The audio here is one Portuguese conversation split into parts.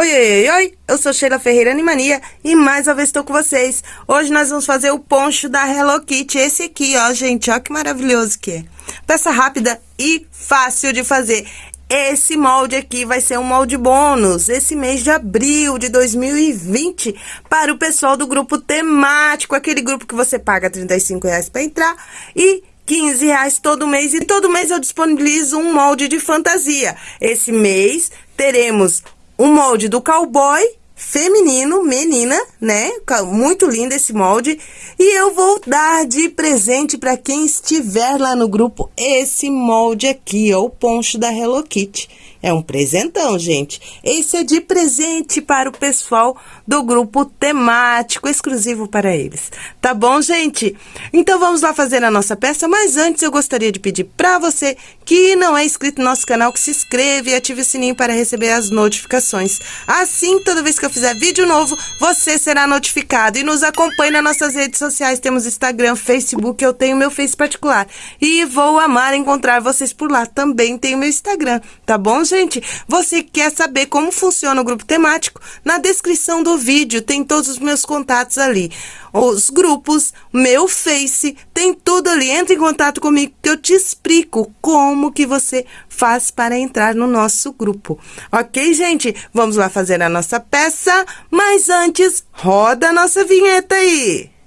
Oi, oi, oi, eu sou Sheila Ferreira Animania e mais uma vez estou com vocês. Hoje nós vamos fazer o poncho da Hello Kitty, esse aqui, ó, gente, ó que maravilhoso que é. Peça rápida e fácil de fazer. Esse molde aqui vai ser um molde bônus esse mês de abril de 2020 para o pessoal do grupo temático, aquele grupo que você paga R$ reais para entrar e 15 reais todo mês e todo mês eu disponibilizo um molde de fantasia. Esse mês teremos um molde do cowboy feminino, menina, né? Muito lindo esse molde. E eu vou dar de presente para quem estiver lá no grupo esse molde aqui, ó, o poncho da Hello Kitty. É um presentão, gente. Esse é de presente para o pessoal do grupo temático, exclusivo para eles. Tá bom, gente? Então, vamos lá fazer a nossa peça, mas antes eu gostaria de pedir para você que não é inscrito no nosso canal, que se inscreva e ative o sininho para receber as notificações. Assim, toda vez que eu fizer vídeo novo, você será notificado. E nos acompanhe nas nossas redes sociais, temos Instagram, Facebook, eu tenho meu Face particular. E vou amar encontrar vocês por lá. Também tenho meu Instagram, tá bom, gente? Você quer saber como funciona o grupo temático? Na descrição do vídeo tem todos os meus contatos ali. Os grupos, meu Face, tem tudo ali. Entre em contato comigo que eu te explico como que você faz para entrar no nosso grupo. Ok, gente? Vamos lá fazer a nossa peça, mas antes, roda a nossa vinheta aí!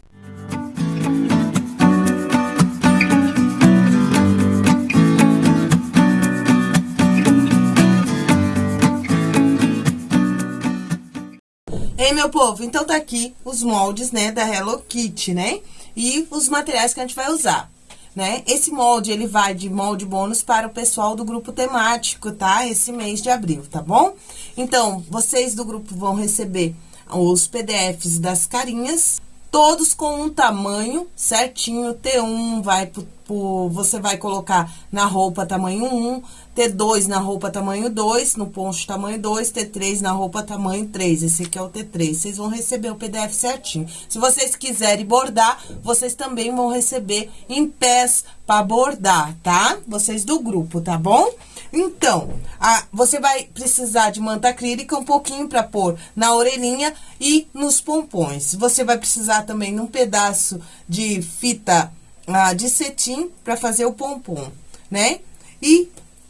Ei, meu povo, então tá aqui os moldes, né, da Hello Kitty, né? E os materiais que a gente vai usar, né? Esse molde, ele vai de molde bônus para o pessoal do grupo temático, tá? Esse mês de abril, tá bom? Então, vocês do grupo vão receber os PDFs das carinhas, todos com um tamanho certinho, T1 vai pro, pro, você vai colocar na roupa tamanho 1, T2 na roupa tamanho 2, no poncho tamanho 2, T3 na roupa tamanho 3. Esse aqui é o T3. Vocês vão receber o PDF certinho. Se vocês quiserem bordar, vocês também vão receber em pés para bordar, tá? Vocês do grupo, tá bom? Então, a, você vai precisar de manta acrílica um pouquinho para pôr na orelhinha e nos pompons. Você vai precisar também de um pedaço de fita ah, de cetim para fazer o pompom, né? E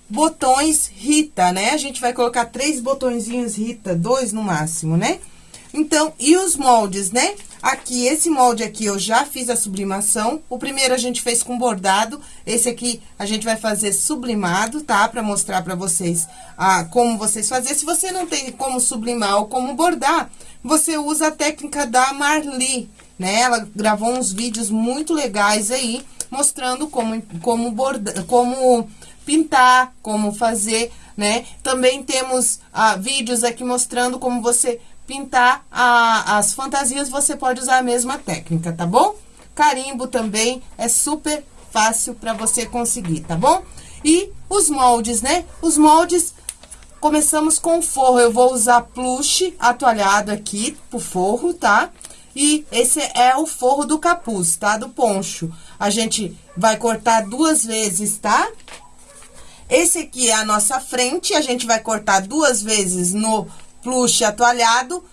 botões Rita, né? A gente vai colocar três botõezinhos Rita, dois no máximo, né? Então, e os moldes, né? Aqui, esse molde aqui, eu já fiz a sublimação. O primeiro a gente fez com bordado. Esse aqui a gente vai fazer sublimado, tá? Pra mostrar pra vocês ah, como vocês fazer. Se você não tem como sublimar ou como bordar, você usa a técnica da Marli, né? Ela gravou uns vídeos muito legais aí, mostrando como, como, borda, como pintar, como fazer, né? Também temos ah, vídeos aqui mostrando como você pintar a, as fantasias, você pode usar a mesma técnica, tá bom? Carimbo também é super fácil para você conseguir, tá bom? E os moldes, né? Os moldes, começamos com forro. Eu vou usar plush atoalhado aqui pro forro, tá? E esse é o forro do capuz, tá? Do poncho. A gente vai cortar duas vezes, tá? Esse aqui é a nossa frente, a gente vai cortar duas vezes no plush atoalhado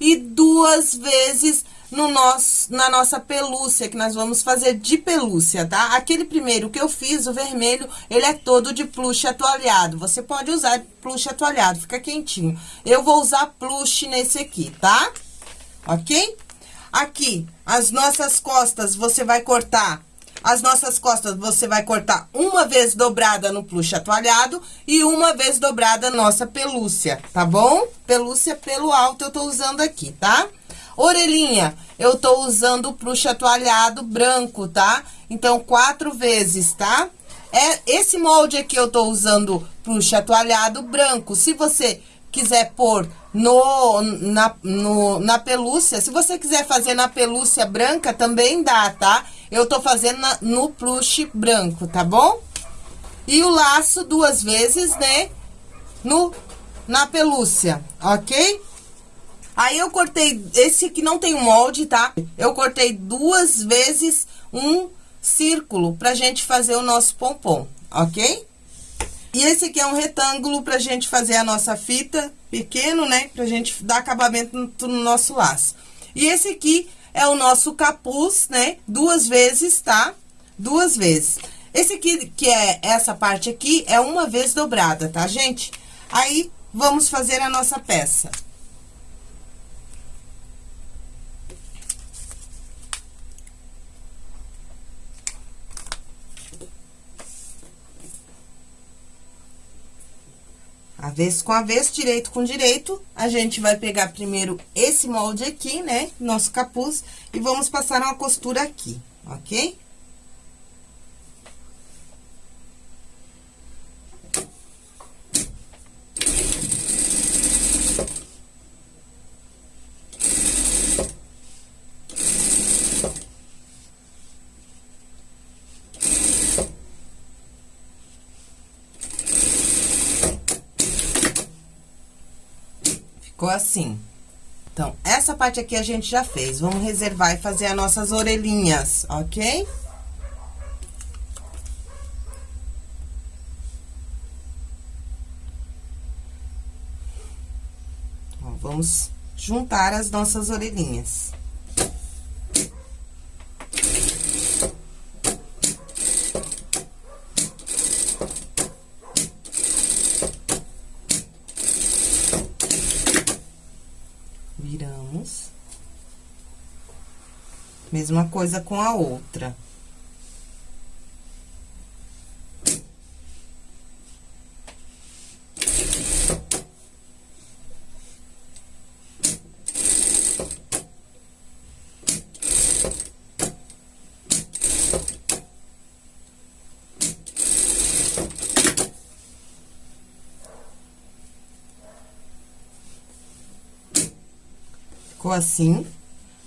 e duas vezes no nosso, na nossa pelúcia, que nós vamos fazer de pelúcia, tá? Aquele primeiro que eu fiz, o vermelho, ele é todo de plush atoalhado. Você pode usar plush atoalhado, fica quentinho. Eu vou usar plush nesse aqui, tá? Ok? Aqui, as nossas costas, você vai cortar as nossas costas você vai cortar uma vez dobrada no plush atoalhado e uma vez dobrada nossa pelúcia, tá bom? Pelúcia pelo alto eu tô usando aqui, tá? Orelhinha, eu tô usando o plush atoalhado branco, tá? Então, quatro vezes, tá? É, esse molde aqui eu tô usando plush atoalhado branco. Se você quiser pôr no, na, no, na pelúcia, se você quiser fazer na pelúcia branca, também dá, tá? Eu tô fazendo na, no plush branco, tá bom? E o laço duas vezes, né? No, na pelúcia, ok? Aí, eu cortei, esse aqui não tem molde, tá? Eu cortei duas vezes um círculo pra gente fazer o nosso pompom, ok? E esse aqui é um retângulo pra gente fazer a nossa fita pequeno, né? Pra gente dar acabamento no, no nosso laço. E esse aqui é o nosso capuz, né? Duas vezes, tá? Duas vezes. Esse aqui, que é essa parte aqui, é uma vez dobrada, tá, gente? Aí, vamos fazer a nossa peça. Avesso com avesso, direito com direito, a gente vai pegar primeiro esse molde aqui, né? Nosso capuz, e vamos passar uma costura aqui, ok? Ficou assim. Então, essa parte aqui a gente já fez. Vamos reservar e fazer as nossas orelhinhas, ok? Vamos juntar as nossas orelhinhas. Mesma coisa com a outra. Ficou assim.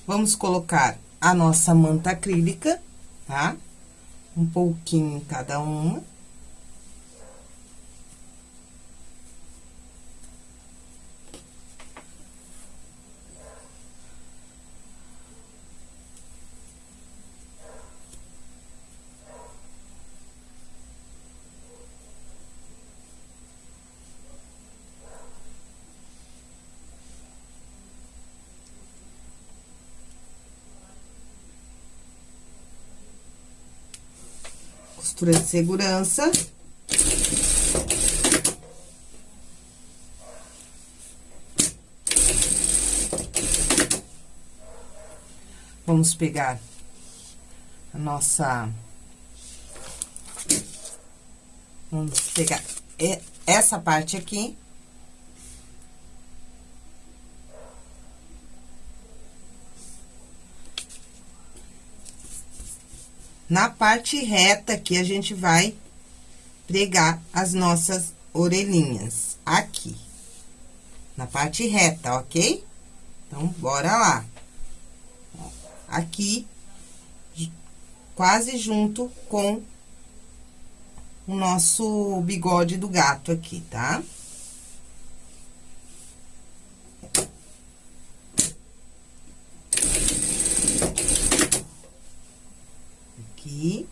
Vamos colocar a nossa manta acrílica, tá? Um pouquinho em cada uma. Costura de segurança. Vamos pegar a nossa... Vamos pegar essa parte aqui. Na parte reta aqui, a gente vai pregar as nossas orelhinhas, aqui. Na parte reta, ok? Então, bora lá. Aqui, quase junto com o nosso bigode do gato aqui, tá? Tá? aqui.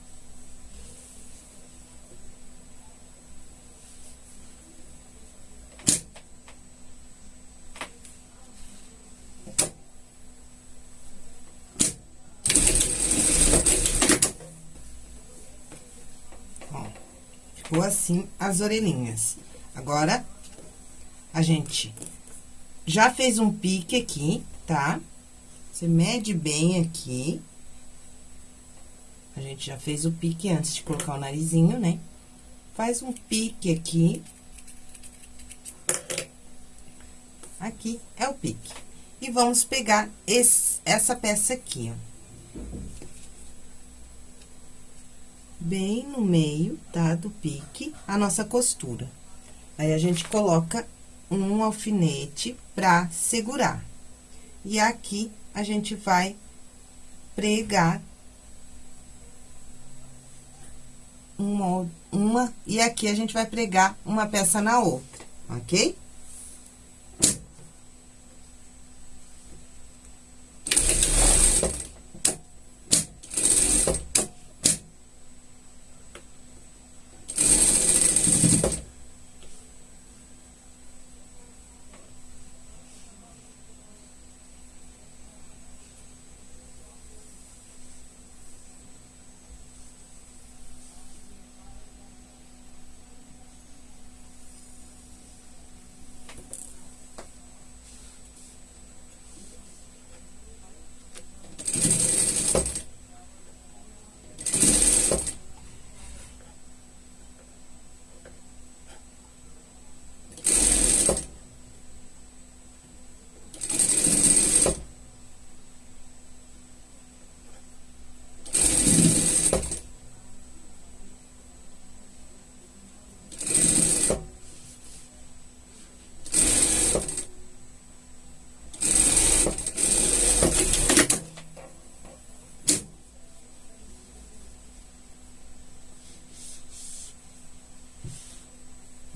Ó, ficou assim as orelhinhas. Agora, a gente já fez um pique aqui, tá? Você mede bem aqui. A gente já fez o pique antes de colocar o narizinho, né? Faz um pique aqui. Aqui é o pique. E vamos pegar esse, essa peça aqui, ó. Bem no meio, tá? Do pique, a nossa costura. Aí, a gente coloca um alfinete pra segurar. E aqui, a gente vai pregar uma, uma, e aqui a gente vai pregar uma peça na outra, ok?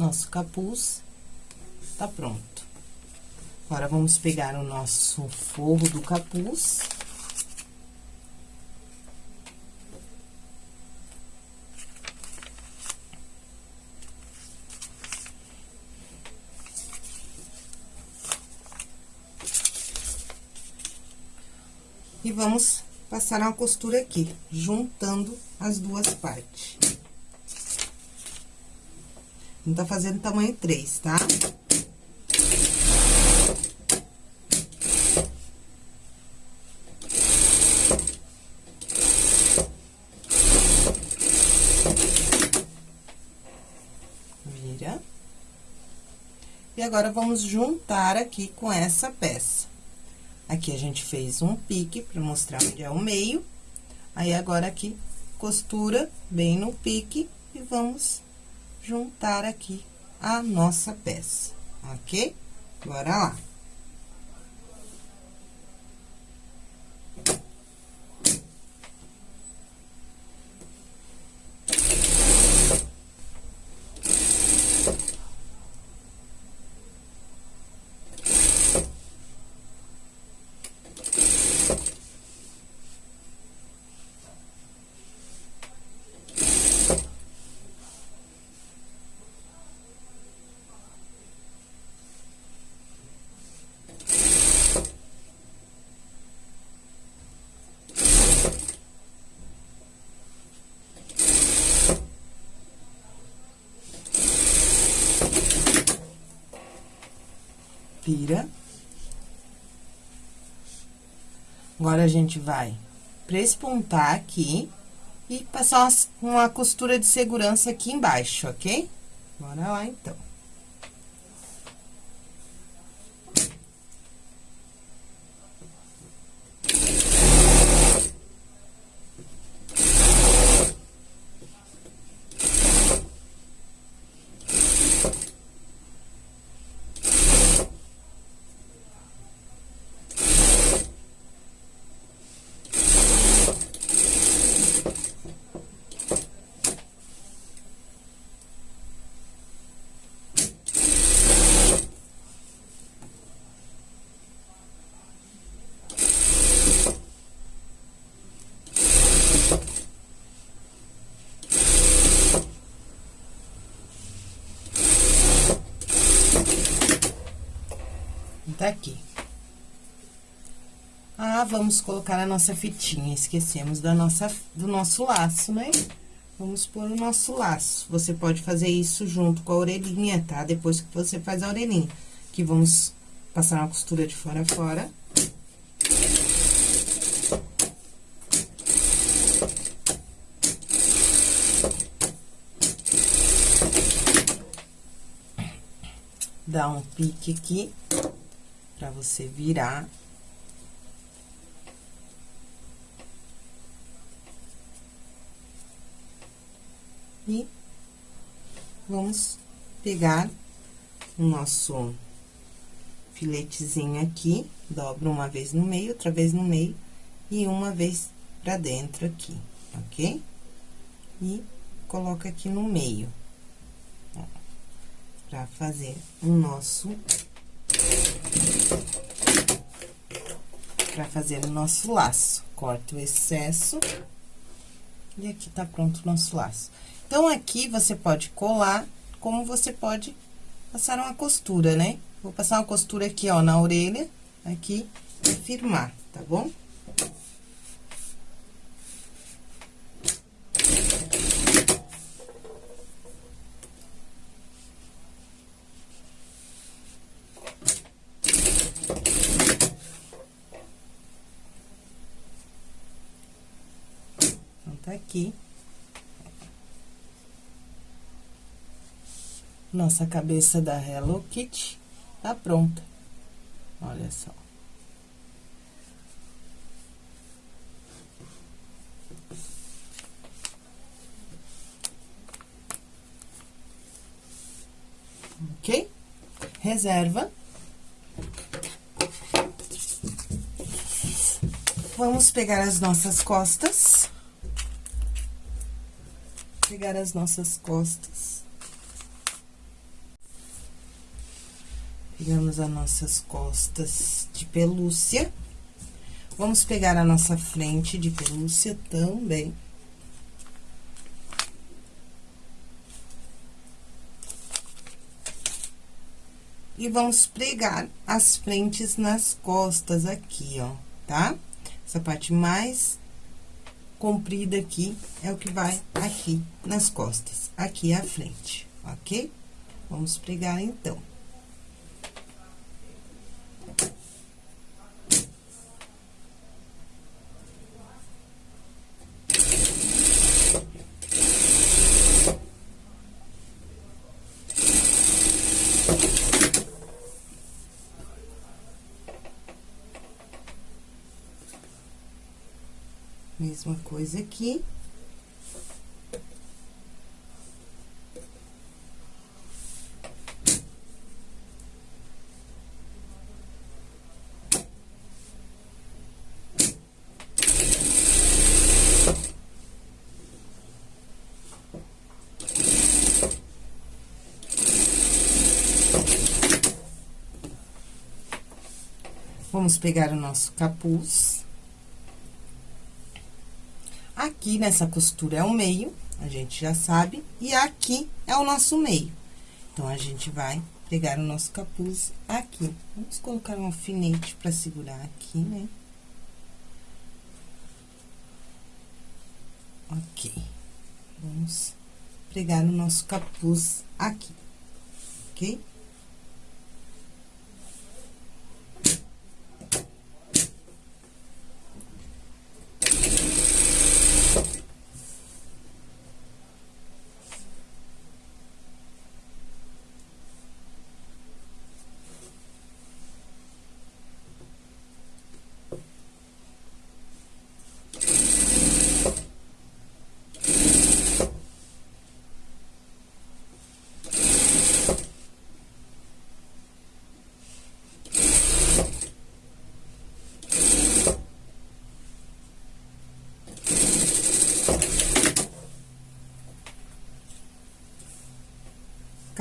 Nosso capuz tá pronto. Agora, vamos pegar o nosso forro do capuz. E vamos passar uma costura aqui, juntando as duas partes. Não tá fazendo tamanho 3, tá? Vira. E agora, vamos juntar aqui com essa peça. Aqui a gente fez um pique para mostrar onde é o meio. Aí, agora aqui, costura bem no pique e vamos juntar aqui a nossa peça, ok? Bora lá. Agora, a gente vai prespontar aqui e passar uma, uma costura de segurança aqui embaixo, ok? Bora lá, então. Tá aqui. Ah, vamos colocar a nossa fitinha, esquecemos da nossa, do nosso laço, né? Vamos pôr o nosso laço. Você pode fazer isso junto com a orelhinha, tá? Depois que você faz a orelhinha. Que vamos passar uma costura de fora a fora. Dá um pique aqui para você virar. E vamos pegar o nosso filetezinho aqui, dobra uma vez no meio, outra vez no meio e uma vez pra dentro aqui, ok? E coloca aqui no meio, ó, pra fazer o nosso para fazer o nosso laço. Corta o excesso. E aqui tá pronto o nosso laço. Então, aqui você pode colar, como você pode passar uma costura, né? Vou passar uma costura aqui, ó, na orelha, aqui, e firmar, tá bom? Aqui. Nossa cabeça da Hello Kitty tá pronta. Olha só. Ok? Reserva. Vamos pegar as nossas costas pegar as nossas costas. Pegamos as nossas costas de pelúcia. Vamos pegar a nossa frente de pelúcia também. E vamos pregar as frentes nas costas aqui, ó, tá? Essa parte mais comprida aqui é o que vai aqui nas costas. Aqui a frente, ok? Vamos pregar, então. Aqui. Vamos pegar o nosso capuz. Aqui nessa costura é o meio, a gente já sabe, e aqui é o nosso meio. Então, a gente vai pegar o nosso capuz aqui. Vamos colocar um alfinete pra segurar aqui, né? Ok. Vamos pregar o nosso capuz aqui, ok?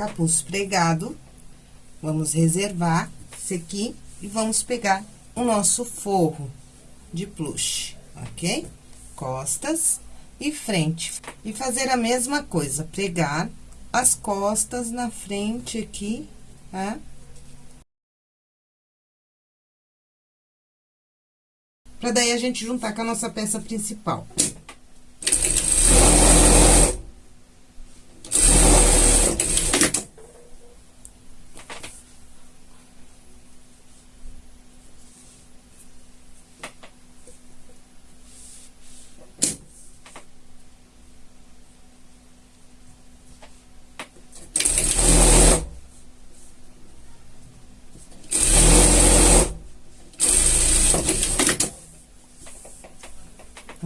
Capuz pregado. Vamos reservar esse aqui e vamos pegar o nosso forro de plush, ok? Costas e frente. E fazer a mesma coisa, pregar as costas na frente aqui, tá? Pra daí a gente juntar com a nossa peça principal.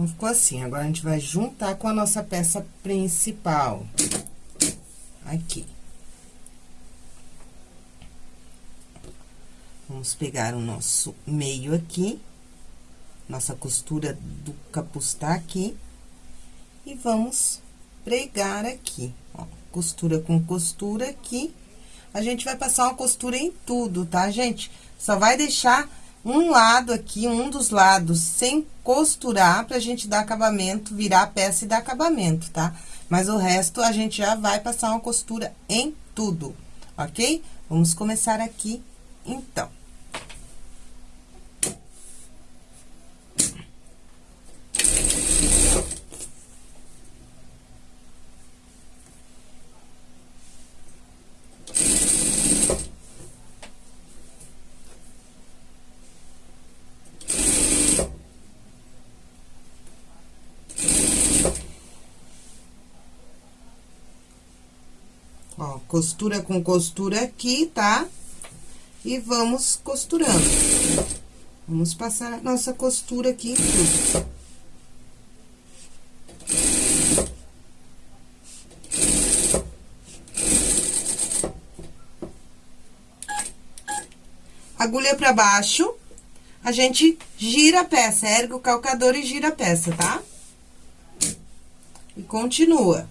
Então, ficou assim. Agora, a gente vai juntar com a nossa peça principal. Aqui. Vamos pegar o nosso meio aqui. Nossa costura do capuz tá aqui. E vamos pregar aqui, ó. Costura com costura aqui. A gente vai passar uma costura em tudo, tá, gente? Só vai deixar um lado aqui, um dos lados, sem costurar, pra gente dar acabamento, virar a peça e dar acabamento, tá? Mas o resto, a gente já vai passar uma costura em tudo, ok? Vamos começar aqui, então. Ó, costura com costura aqui, tá? E vamos costurando. Vamos passar a nossa costura aqui em tudo. Agulha pra baixo, a gente gira a peça, ergue o calcador e gira a peça, tá? E continua.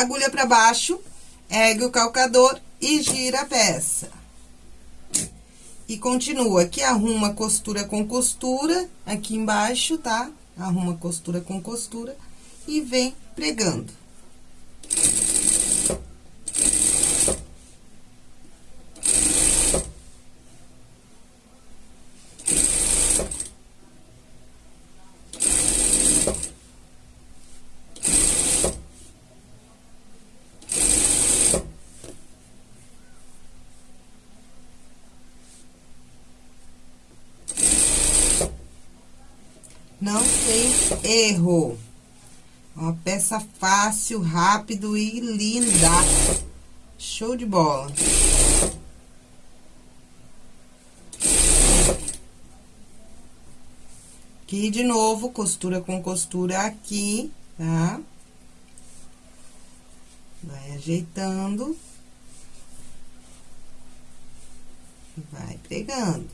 Agulha pra baixo, ergue o calcador e gira a peça. E continua, aqui arruma costura com costura, aqui embaixo, tá? Arruma costura com costura e vem pregando. Não tem Uma peça fácil, rápido e linda. Show de bola. Aqui, de novo, costura com costura aqui, tá? Vai ajeitando. Vai pregando.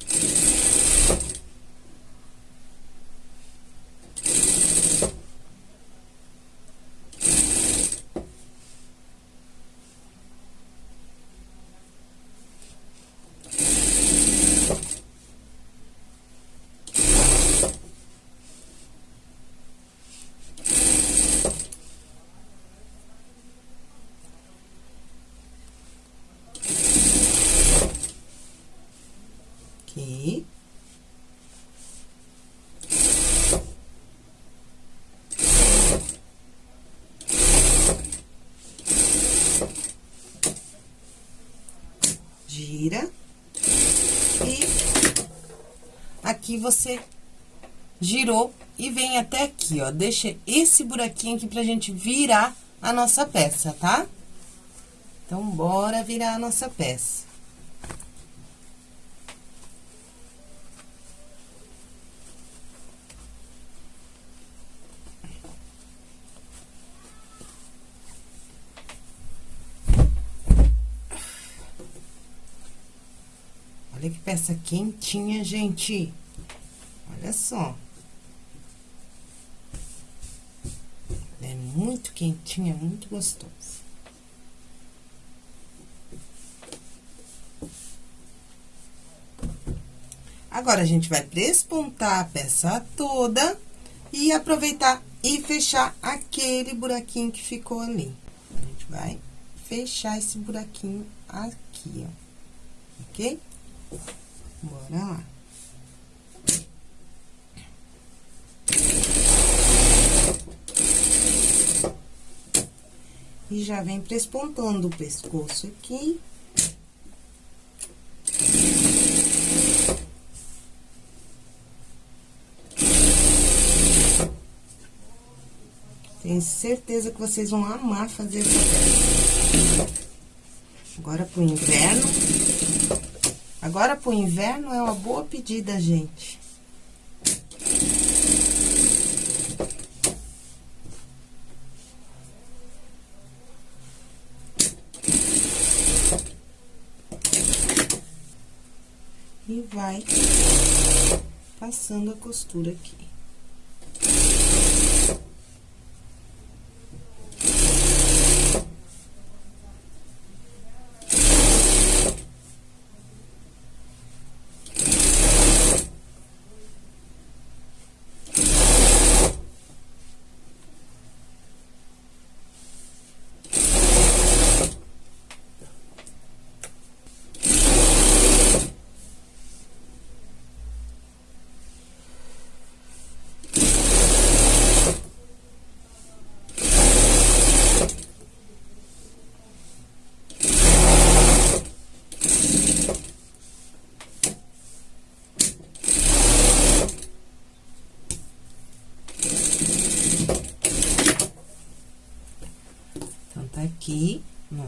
aqui. E aqui você girou e vem até aqui, ó. Deixa esse buraquinho aqui pra gente virar a nossa peça, tá? Então, bora virar a nossa peça. Olha que peça quentinha, gente. Olha só. É muito quentinha, muito gostoso. Agora, a gente vai prespontar a peça toda e aproveitar e fechar aquele buraquinho que ficou ali. A gente vai fechar esse buraquinho aqui, ó. Ok? Bora lá. E já vem prespontando o pescoço aqui. Tenho certeza que vocês vão amar fazer. Agora, pro inverno, Agora, pro inverno, é uma boa pedida, gente. E vai passando a costura aqui.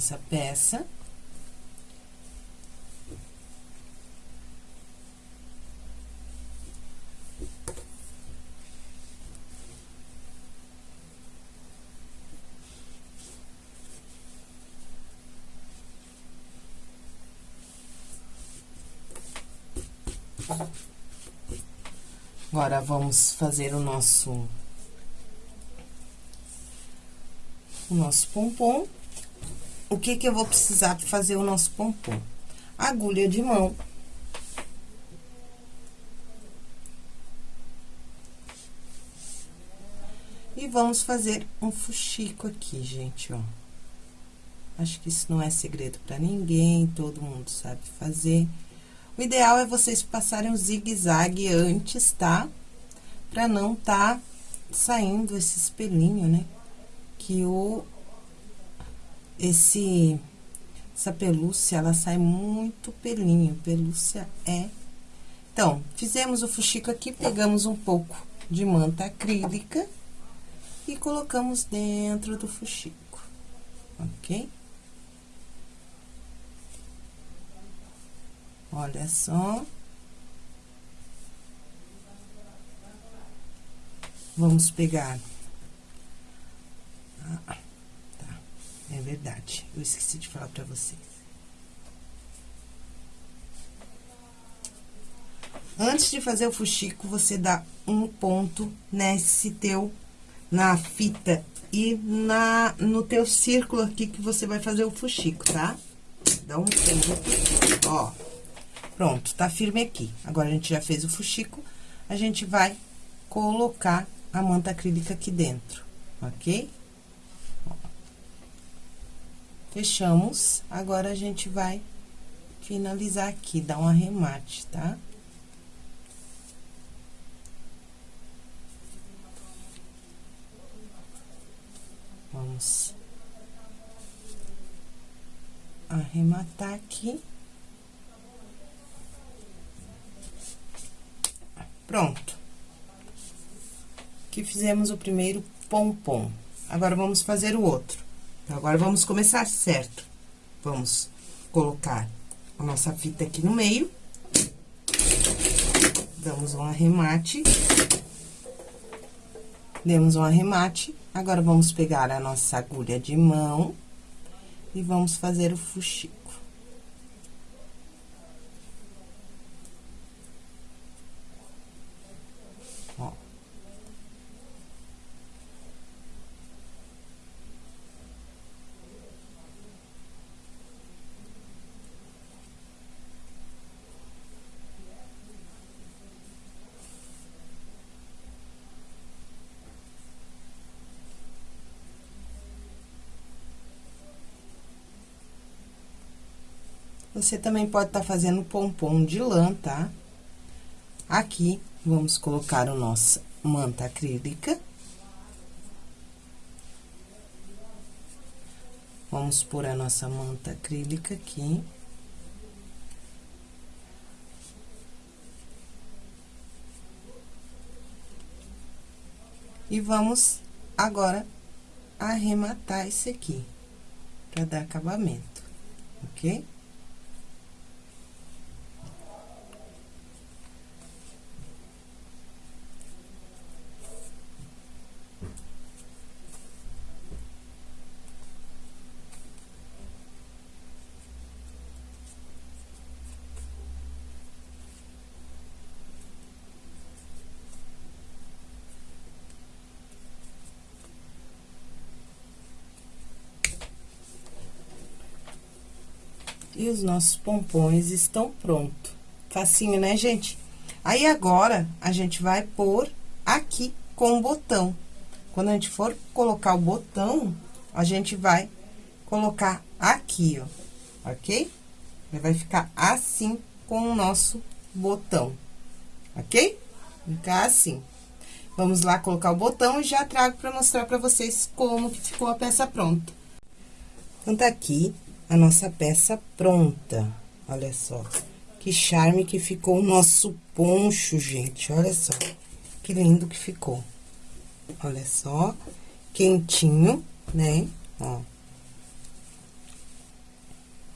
Nossa peça. Agora, vamos fazer o nosso o nosso pompom. O que que eu vou precisar para fazer o nosso pompom? Agulha de mão. E vamos fazer um fuxico aqui, gente, ó. Acho que isso não é segredo para ninguém, todo mundo sabe fazer. O ideal é vocês passarem o zigue-zague antes, tá? Pra não tá saindo esse espelhinho, né? Que o... Esse... Essa pelúcia, ela sai muito pelinho. Pelúcia é... Então, fizemos o fuxico aqui, pegamos um pouco de manta acrílica e colocamos dentro do fuxico, ok? Olha só. Vamos pegar. Ah. É verdade. Eu esqueci de falar pra vocês. Antes de fazer o fuxico, você dá um ponto nesse teu, na fita e na, no teu círculo aqui que você vai fazer o fuxico, tá? Dá um ponto, ó. Pronto, tá firme aqui. Agora, a gente já fez o fuxico, a gente vai colocar a manta acrílica aqui dentro, ok? Fechamos, agora a gente vai finalizar aqui, dar um arremate, tá? Vamos arrematar aqui. Pronto. Aqui fizemos o primeiro pompom. Agora, vamos fazer o outro. Agora, vamos começar certo. Vamos colocar a nossa fita aqui no meio. Damos um arremate. Demos um arremate. Agora, vamos pegar a nossa agulha de mão e vamos fazer o fuxico. Você também pode estar tá fazendo pompom de lã, tá? Aqui, vamos colocar o nosso manta acrílica. Vamos pôr a nossa manta acrílica aqui. E vamos agora arrematar esse aqui, para dar acabamento, ok? E os nossos pompons estão prontos. Facinho, né, gente? Aí, agora, a gente vai pôr aqui com o botão. Quando a gente for colocar o botão, a gente vai colocar aqui, ó, ok? Vai ficar assim com o nosso botão, ok? Ficar assim. Vamos lá colocar o botão e já trago pra mostrar pra vocês como que ficou a peça pronta. Então, tá aqui a nossa peça pronta. Olha só. Que charme que ficou o nosso poncho, gente. Olha só. Que lindo que ficou. Olha só. Quentinho, né? Ó.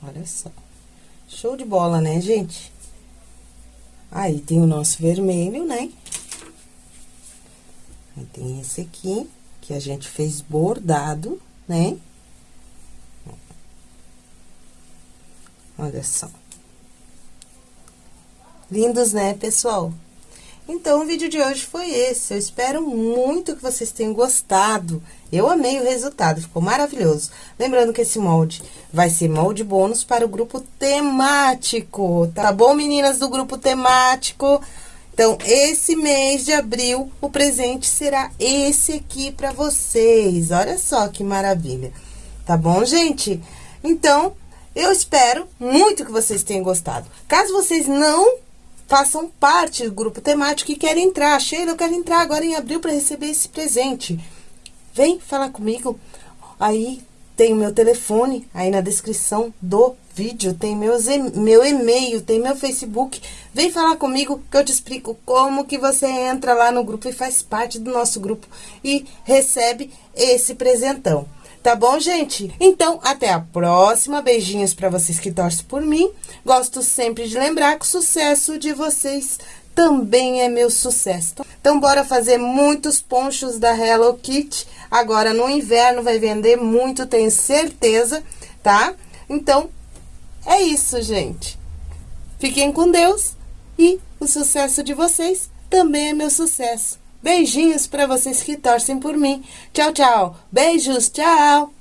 Olha só. Show de bola, né, gente? Aí, tem o nosso vermelho, né? Aí, tem esse aqui, que a gente fez bordado, né? Olha só. Lindos, né, pessoal? Então, o vídeo de hoje foi esse. Eu espero muito que vocês tenham gostado. Eu amei o resultado, ficou maravilhoso. Lembrando que esse molde vai ser molde bônus para o grupo temático, tá bom, meninas do grupo temático? Então, esse mês de abril, o presente será esse aqui para vocês. Olha só que maravilha. Tá bom, gente? Então, eu espero muito que vocês tenham gostado. Caso vocês não façam parte do grupo temático e querem entrar. Sheila, eu quero entrar agora em abril para receber esse presente. Vem falar comigo. Aí tem o meu telefone, aí na descrição do vídeo, tem meus, meu e-mail, tem meu Facebook. Vem falar comigo que eu te explico como que você entra lá no grupo e faz parte do nosso grupo e recebe esse presentão. Tá bom, gente? Então, até a próxima. Beijinhos para vocês que torcem por mim. Gosto sempre de lembrar que o sucesso de vocês também é meu sucesso. Então, bora fazer muitos ponchos da Hello Kitty. Agora, no inverno, vai vender muito, tenho certeza, tá? Então, é isso, gente. Fiquem com Deus e o sucesso de vocês também é meu sucesso. Beijinhos para vocês que torcem por mim. Tchau, tchau. Beijos, tchau.